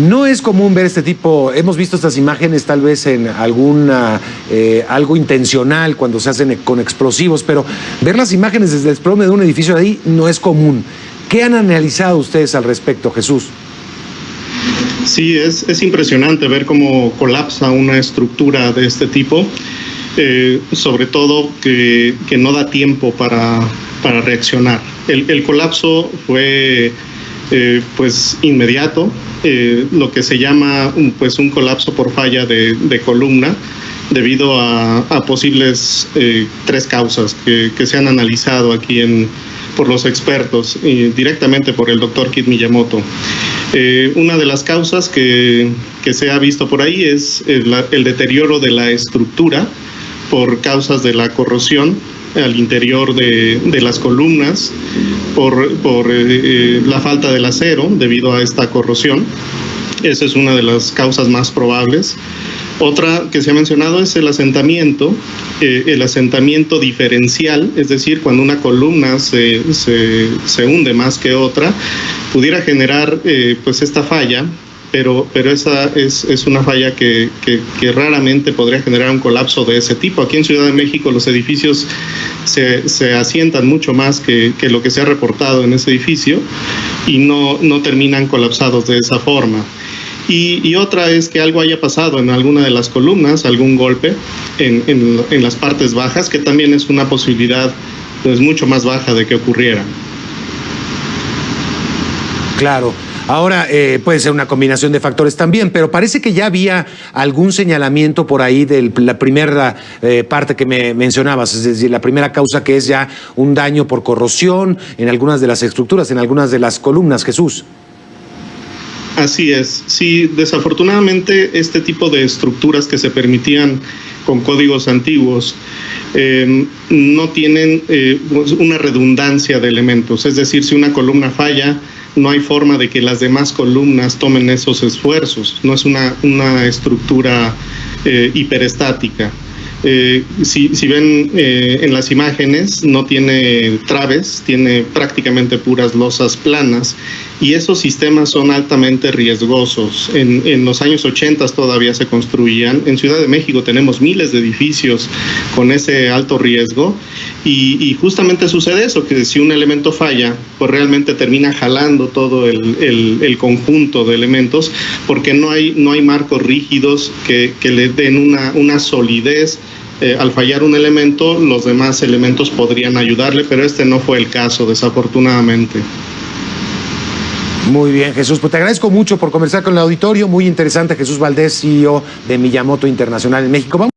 No es común ver este tipo, hemos visto estas imágenes tal vez en alguna, eh, algo intencional cuando se hacen con explosivos, pero ver las imágenes desde el desplome de un edificio de ahí no es común. ¿Qué han analizado ustedes al respecto, Jesús? Sí, es, es impresionante ver cómo colapsa una estructura de este tipo, eh, sobre todo que, que, no da tiempo para, para reaccionar. El, el, colapso fue eh, pues inmediato, eh, lo que se llama pues un colapso por falla de, columna debido a, posibles eh, tres causas que, se han analizado aquí en, por los expertos directamente por el doctor Kit Miyamoto. Una de las causas que, que, se ha visto por ahí es el, deterioro de la estructura por causas de la corrosión al interior de, de las columnas, por, por eh, la falta del acero debido a esta corrosión. Esa es una de las causas más probables. Otra que se ha mencionado es el asentamiento, eh, el asentamiento diferencial, es decir, cuando una columna se, se, se hunde más que otra, pudiera generar eh, pues esta falla, pero, pero esa es, es una falla que, raramente podría generar un colapso de ese tipo. Aquí en Ciudad de México los edificios se, asientan mucho más que, que, lo que se ha reportado en ese edificio y no, no terminan colapsados de esa forma. Y, y, otra es que algo haya pasado en alguna de las columnas, algún golpe en, en, en las partes bajas, que también es una posibilidad pues, mucho más baja de que ocurriera. Claro. Ahora eh, puede ser una combinación de factores también, pero parece que ya había algún señalamiento por ahí de la primera eh, parte que me mencionabas, es decir, la primera causa que es ya un daño por corrosión en algunas de las estructuras, en algunas de las columnas, Jesús. Así es, sí, desafortunadamente este tipo de estructuras que se permitían con códigos antiguos eh, no tienen eh, una redundancia de elementos, es decir, si una columna falla, no hay forma de que las demás columnas tomen esos esfuerzos, no es una, una estructura eh, hiperestática. Eh, si, si, ven eh, en las imágenes, no tiene traves, tiene prácticamente puras losas planas y esos sistemas son altamente riesgosos. En, los años 80 todavía se construían. En Ciudad de México tenemos miles de edificios con ese alto riesgo y, justamente sucede eso, que si un elemento falla, pues realmente termina jalando todo el, conjunto de elementos porque no hay, no hay marcos rígidos que, le den una, una solidez eh, al fallar un elemento, los demás elementos podrían ayudarle, pero este no fue el caso, desafortunadamente. Muy bien, Jesús. Pues te agradezco mucho por conversar con el auditorio. Muy interesante, Jesús Valdés, CEO de Miyamoto Internacional en México. Vamos